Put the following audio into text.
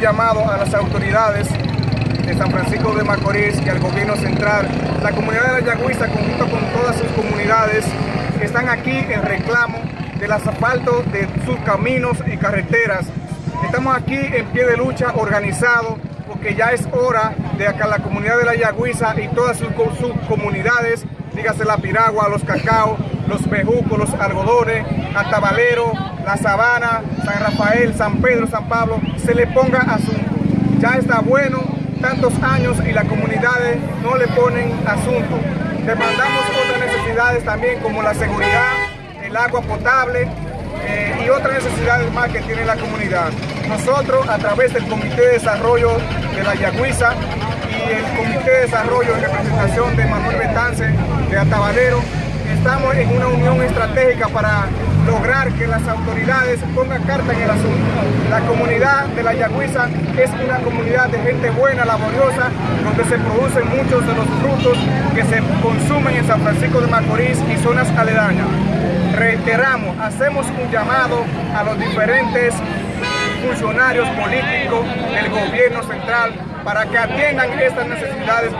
llamado a las autoridades de San Francisco de Macorís y al gobierno central. La comunidad de la Yagüiza, conjunto con todas sus comunidades, están aquí en reclamo del asfalto de sus caminos y carreteras. Estamos aquí en pie de lucha organizado porque ya es hora de que la comunidad de la Yagüiza y todas sus, sus comunidades, dígase la Piragua, los Cacao, los Bejucos, los Algodones, Atabalero, La Sabana, San Rafael, San Pedro, San Pablo, se le ponga asunto. Ya está bueno tantos años y las comunidades no le ponen asunto. Demandamos otras necesidades también como la seguridad, el agua potable eh, y otras necesidades más que tiene la comunidad. Nosotros a través del Comité de Desarrollo de la Yagüiza y el Comité de Desarrollo en representación de Manuel Betance de Atabalero, estamos en una unión estratégica para lograr que las autoridades pongan carta en el asunto. La comunidad de la Yagüiza es una comunidad de gente buena, laboriosa, donde se producen muchos de los frutos que se consumen en San Francisco de Macorís y zonas aledañas. Reiteramos, hacemos un llamado a los diferentes funcionarios políticos del gobierno central para que atiendan estas necesidades